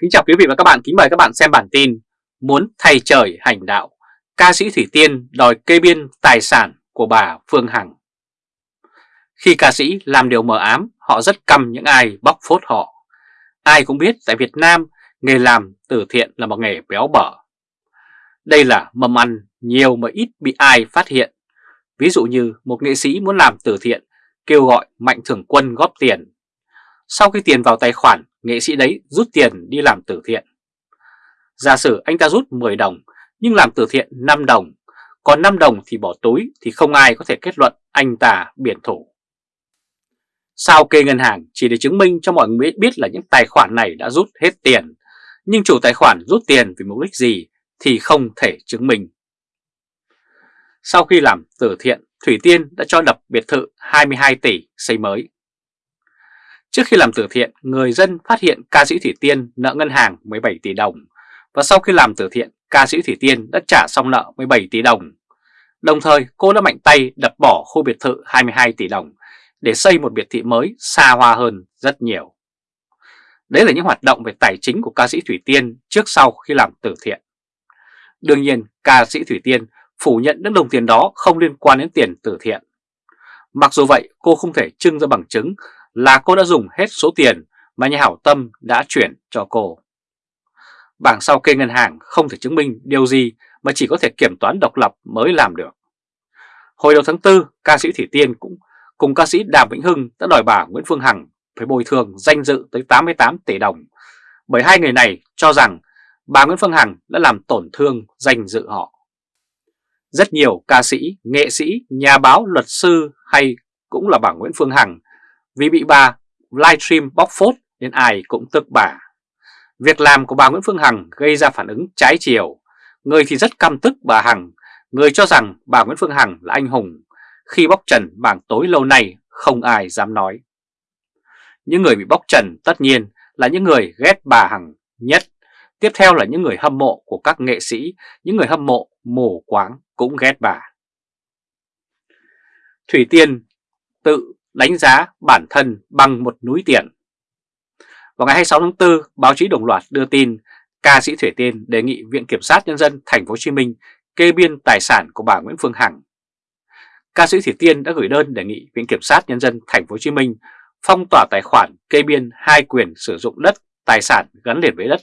Kính chào quý vị và các bạn, kính mời các bạn xem bản tin Muốn thay trời hành đạo, ca sĩ Thủy Tiên đòi kê biên tài sản của bà Phương Hằng. Khi ca sĩ làm điều mờ ám, họ rất căm những ai bóc phốt họ. Ai cũng biết tại Việt Nam, nghề làm từ thiện là một nghề béo bở. Đây là mầm ăn nhiều mà ít bị ai phát hiện. Ví dụ như một nghệ sĩ muốn làm từ thiện, kêu gọi mạnh thường quân góp tiền. Sau khi tiền vào tài khoản, nghệ sĩ đấy rút tiền đi làm từ thiện. Giả sử anh ta rút 10 đồng nhưng làm từ thiện 5 đồng, còn 5 đồng thì bỏ túi thì không ai có thể kết luận anh ta biển thủ. Sao kê ngân hàng chỉ để chứng minh cho mọi người biết là những tài khoản này đã rút hết tiền, nhưng chủ tài khoản rút tiền vì mục đích gì thì không thể chứng minh. Sau khi làm từ thiện, Thủy Tiên đã cho đập biệt thự 22 tỷ xây mới. Trước khi làm từ thiện, người dân phát hiện ca sĩ Thủy Tiên nợ ngân hàng 17 tỷ đồng và sau khi làm từ thiện, ca sĩ Thủy Tiên đã trả xong nợ 17 tỷ đồng. Đồng thời, cô đã mạnh tay đập bỏ khu biệt thự 22 tỷ đồng để xây một biệt thị mới xa hoa hơn rất nhiều. Đấy là những hoạt động về tài chính của ca sĩ Thủy Tiên trước sau khi làm từ thiện. Đương nhiên, ca sĩ Thủy Tiên phủ nhận những đồng tiền đó không liên quan đến tiền từ thiện. Mặc dù vậy, cô không thể trưng ra bằng chứng là cô đã dùng hết số tiền mà nhà hảo tâm đã chuyển cho cô. Bảng sau kê ngân hàng không thể chứng minh điều gì mà chỉ có thể kiểm toán độc lập mới làm được. Hồi đầu tháng 4, ca sĩ Thủy Tiên cũng cùng ca sĩ Đàm Vĩnh Hưng đã đòi bà Nguyễn Phương Hằng phải bồi thường danh dự tới 88 tỷ đồng bởi hai người này cho rằng bà Nguyễn Phương Hằng đã làm tổn thương danh dự họ. Rất nhiều ca sĩ, nghệ sĩ, nhà báo, luật sư hay cũng là bà Nguyễn Phương Hằng vì bị bà livestream bóc phốt nên ai cũng tức bà. Việc làm của bà Nguyễn Phương Hằng gây ra phản ứng trái chiều. Người thì rất căm tức bà Hằng, người cho rằng bà Nguyễn Phương Hằng là anh hùng. Khi bóc trần bảng tối lâu nay không ai dám nói. Những người bị bóc trần tất nhiên là những người ghét bà Hằng nhất. Tiếp theo là những người hâm mộ của các nghệ sĩ, những người hâm mộ mù quáng cũng ghét bà. Thủy Tiên tự đánh giá bản thân bằng một núi tiền. Vào ngày 26 tháng 4, báo chí đồng loạt đưa tin ca sĩ Thủy Tiên đề nghị Viện Kiểm sát Nhân dân Thành phố Hồ Chí Minh kê biên tài sản của bà Nguyễn Phương Hằng. Ca sĩ Thủy Tiên đã gửi đơn đề nghị Viện Kiểm sát Nhân dân Thành phố Hồ Chí Minh phong tỏa tài khoản kê biên hai quyền sử dụng đất, tài sản gắn liền với đất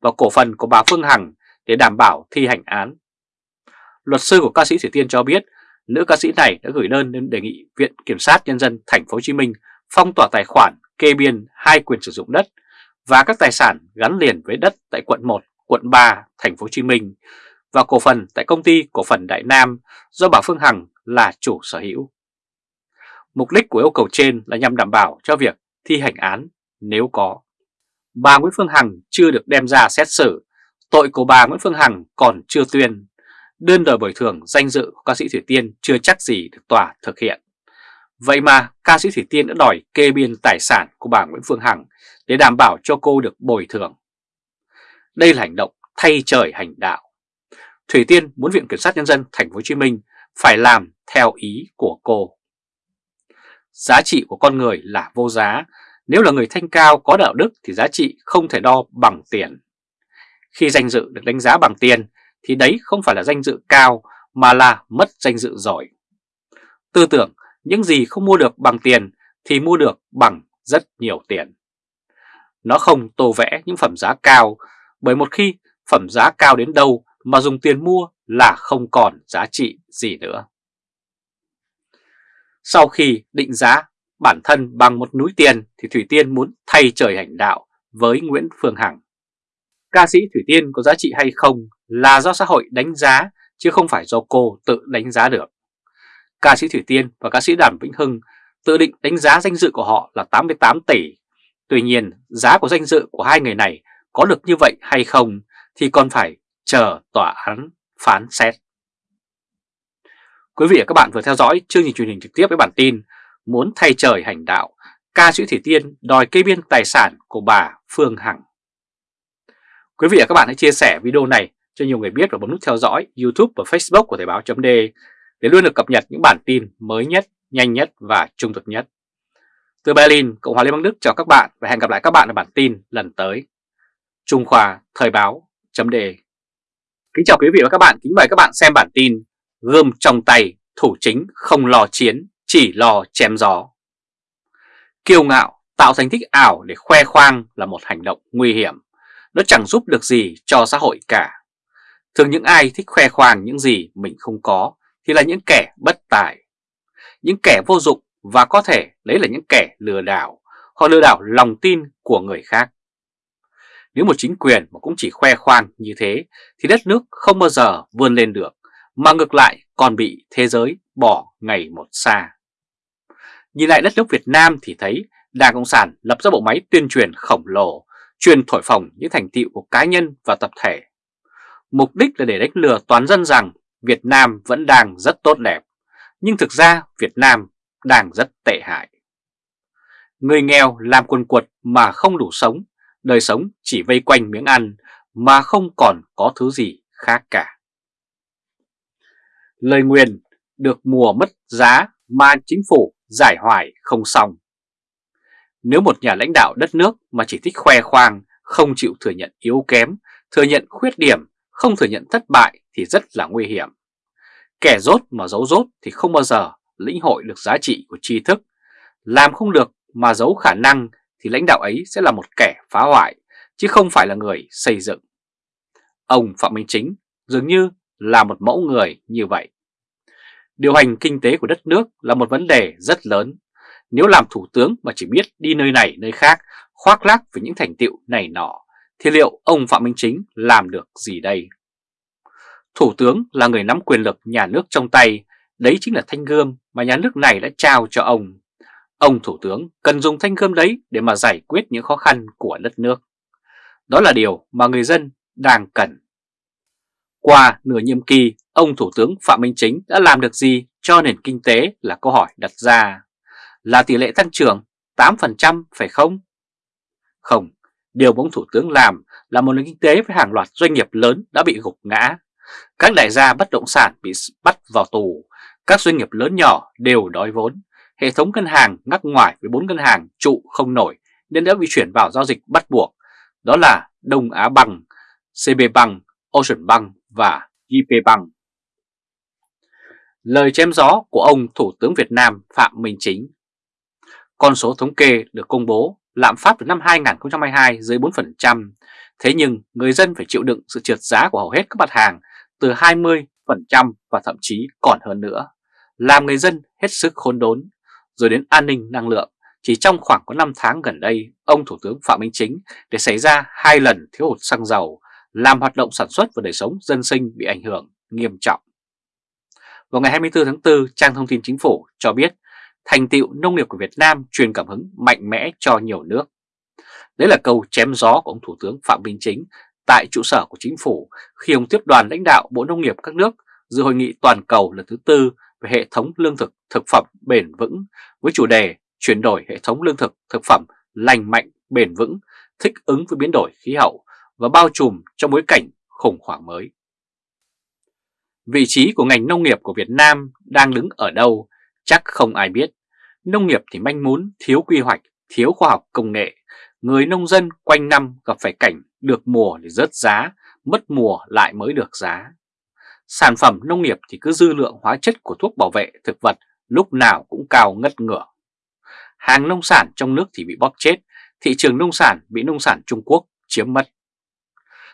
và cổ phần của bà Phương Hằng để đảm bảo thi hành án. Luật sư của ca sĩ Thủy Tiên cho biết nữ ca sĩ này đã gửi đơn đến đề nghị Viện Kiểm sát Nhân dân Thành phố Hồ Chí Minh phong tỏa tài khoản kê biên hai quyền sử dụng đất và các tài sản gắn liền với đất tại quận 1, quận 3, Thành phố Hồ Chí Minh và cổ phần tại công ty cổ phần Đại Nam do bà Phương Hằng là chủ sở hữu. Mục đích của yêu cầu trên là nhằm đảm bảo cho việc thi hành án nếu có. Bà Nguyễn Phương Hằng chưa được đem ra xét xử, tội của bà Nguyễn Phương Hằng còn chưa tuyên đơn đòi bồi thường danh dự của ca sĩ Thủy Tiên chưa chắc gì được tòa thực hiện. Vậy mà ca sĩ Thủy Tiên đã đòi kê biên tài sản của bà Nguyễn Phương Hằng để đảm bảo cho cô được bồi thường. Đây là hành động thay trời hành đạo. Thủy Tiên muốn Viện Kiểm sát Nhân dân Thành phố Hồ Chí Minh phải làm theo ý của cô. Giá trị của con người là vô giá, nếu là người thanh cao có đạo đức thì giá trị không thể đo bằng tiền. Khi danh dự được đánh giá bằng tiền thì đấy không phải là danh dự cao, mà là mất danh dự giỏi. Tư tưởng, những gì không mua được bằng tiền thì mua được bằng rất nhiều tiền. Nó không tô vẽ những phẩm giá cao, bởi một khi phẩm giá cao đến đâu mà dùng tiền mua là không còn giá trị gì nữa. Sau khi định giá bản thân bằng một núi tiền thì Thủy Tiên muốn thay trời hành đạo với Nguyễn Phương Hằng. Ca sĩ Thủy Tiên có giá trị hay không là do xã hội đánh giá chứ không phải do cô tự đánh giá được. Ca sĩ Thủy Tiên và ca sĩ Đàm Vĩnh Hưng tự định đánh giá danh dự của họ là 88 tỷ. Tuy nhiên, giá của danh dự của hai người này có được như vậy hay không thì còn phải chờ tòa án phán xét. Quý vị và các bạn vừa theo dõi chương trình truyền hình trực tiếp với bản tin Muốn thay trời hành đạo, ca sĩ Thủy Tiên đòi kê biên tài sản của bà Phương Hằng. Quý vị và các bạn hãy chia sẻ video này cho nhiều người biết và bấm nút theo dõi YouTube và Facebook của Thời báo chấm để luôn được cập nhật những bản tin mới nhất, nhanh nhất và trung thực nhất. Từ Berlin, Cộng hòa Liên bang Đức chào các bạn và hẹn gặp lại các bạn ở bản tin lần tới. Trung Khoa Thời báo chấm đề Kính chào quý vị và các bạn, kính mời các bạn xem bản tin Gươm trong tay, thủ chính không lo chiến, chỉ lo chém gió Kiêu ngạo, tạo thành tích ảo để khoe khoang là một hành động nguy hiểm Nó chẳng giúp được gì cho xã hội cả Thường những ai thích khoe khoang những gì mình không có thì là những kẻ bất tài Những kẻ vô dụng và có thể đấy là những kẻ lừa đảo Họ lừa đảo lòng tin của người khác nếu một chính quyền mà cũng chỉ khoe khoang như thế thì đất nước không bao giờ vươn lên được, mà ngược lại còn bị thế giới bỏ ngày một xa. Nhìn lại đất nước Việt Nam thì thấy Đảng Cộng sản lập ra bộ máy tuyên truyền khổng lồ, truyền thổi phồng những thành tựu của cá nhân và tập thể. Mục đích là để đánh lừa toàn dân rằng Việt Nam vẫn đang rất tốt đẹp, nhưng thực ra Việt Nam đang rất tệ hại. Người nghèo làm quần quật mà không đủ sống đời sống chỉ vây quanh miếng ăn mà không còn có thứ gì khác cả. Lời nguyền được mùa mất giá mà chính phủ giải hoài không xong. Nếu một nhà lãnh đạo đất nước mà chỉ thích khoe khoang, không chịu thừa nhận yếu kém, thừa nhận khuyết điểm, không thừa nhận thất bại thì rất là nguy hiểm. Kẻ rốt mà giấu rốt thì không bao giờ lĩnh hội được giá trị của tri thức, làm không được mà giấu khả năng thì lãnh đạo ấy sẽ là một kẻ phá hoại, chứ không phải là người xây dựng. Ông Phạm Minh Chính dường như là một mẫu người như vậy. Điều hành kinh tế của đất nước là một vấn đề rất lớn. Nếu làm thủ tướng mà chỉ biết đi nơi này nơi khác, khoác lác về những thành tiệu này nọ, thì liệu ông Phạm Minh Chính làm được gì đây? Thủ tướng là người nắm quyền lực nhà nước trong tay, đấy chính là thanh gươm mà nhà nước này đã trao cho ông. Ông Thủ tướng cần dùng thanh gươm đấy để mà giải quyết những khó khăn của đất nước. Đó là điều mà người dân đang cần. Qua nửa nhiệm kỳ, ông Thủ tướng Phạm Minh Chính đã làm được gì cho nền kinh tế là câu hỏi đặt ra. Là tỷ lệ tăng trưởng 8% phải không? Không, điều ông Thủ tướng làm là một nền kinh tế với hàng loạt doanh nghiệp lớn đã bị gục ngã. Các đại gia bất động sản bị bắt vào tù, các doanh nghiệp lớn nhỏ đều đói vốn hệ thống ngân hàng ngắc ngoài với bốn ngân hàng trụ không nổi nên đã bị chuyển vào giao dịch bắt buộc, đó là Đông Á Bằng, CB Bằng, Ocean Bank và JP Bank. Lời chém gió của ông Thủ tướng Việt Nam Phạm Minh Chính Con số thống kê được công bố lạm phát từ năm 2022 dưới 4%, thế nhưng người dân phải chịu đựng sự trượt giá của hầu hết các mặt hàng từ 20% và thậm chí còn hơn nữa, làm người dân hết sức khốn đốn rồi đến an ninh năng lượng. Chỉ trong khoảng có 5 tháng gần đây, ông Thủ tướng Phạm Minh Chính để xảy ra hai lần thiếu hụt xăng dầu, làm hoạt động sản xuất và đời sống dân sinh bị ảnh hưởng nghiêm trọng. Vào ngày 24 tháng 4, trang thông tin chính phủ cho biết thành tựu nông nghiệp của Việt Nam truyền cảm hứng mạnh mẽ cho nhiều nước. Đấy là câu chém gió của ông Thủ tướng Phạm Minh Chính tại trụ sở của chính phủ khi ông tiếp đoàn lãnh đạo Bộ Nông nghiệp các nước dự hội nghị toàn cầu lần thứ tư về hệ thống lương thực thực phẩm bền vững với chủ đề chuyển đổi hệ thống lương thực thực phẩm lành mạnh, bền vững, thích ứng với biến đổi khí hậu và bao trùm trong bối cảnh khủng hoảng mới. Vị trí của ngành nông nghiệp của Việt Nam đang đứng ở đâu chắc không ai biết. Nông nghiệp thì manh mún, thiếu quy hoạch, thiếu khoa học công nghệ. Người nông dân quanh năm gặp phải cảnh được mùa thì rớt giá, mất mùa lại mới được giá. Sản phẩm nông nghiệp thì cứ dư lượng hóa chất của thuốc bảo vệ thực vật lúc nào cũng cao ngất ngửa. Hàng nông sản trong nước thì bị bóp chết, thị trường nông sản bị nông sản Trung Quốc chiếm mất.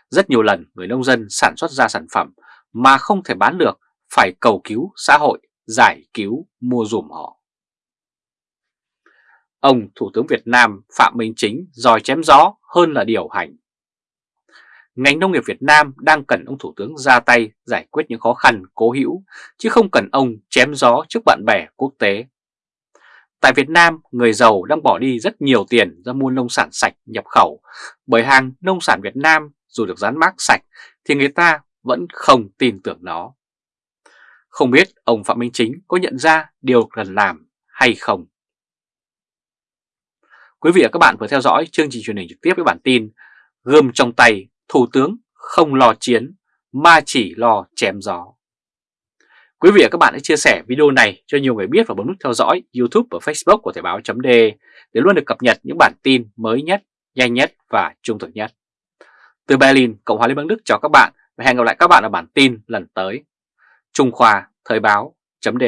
Rất nhiều lần người nông dân sản xuất ra sản phẩm mà không thể bán được phải cầu cứu xã hội giải cứu mua dùm họ. Ông Thủ tướng Việt Nam Phạm Minh Chính dòi chém gió hơn là điều hành ngành nông nghiệp Việt Nam đang cần ông Thủ tướng ra tay giải quyết những khó khăn cố hữu, chứ không cần ông chém gió trước bạn bè quốc tế. Tại Việt Nam, người giàu đang bỏ đi rất nhiều tiền ra mua nông sản sạch nhập khẩu, bởi hàng nông sản Việt Nam dù được dán mác sạch thì người ta vẫn không tin tưởng nó. Không biết ông Phạm Minh Chính có nhận ra điều cần làm hay không? Quý vị và các bạn vừa theo dõi chương trình truyền hình trực tiếp với bản tin Gươm trong tay Thủ tướng không lo chiến mà chỉ lo chém gió. Quý vị và các bạn hãy chia sẻ video này cho nhiều người biết và bấm nút theo dõi YouTube và Facebook của Thời báo .d để luôn được cập nhật những bản tin mới nhất, nhanh nhất và trung thực nhất. Từ Berlin, Cộng hòa Liên bang Đức chào các bạn và hẹn gặp lại các bạn ở bản tin lần tới. Trung Khoa Thời báo chấm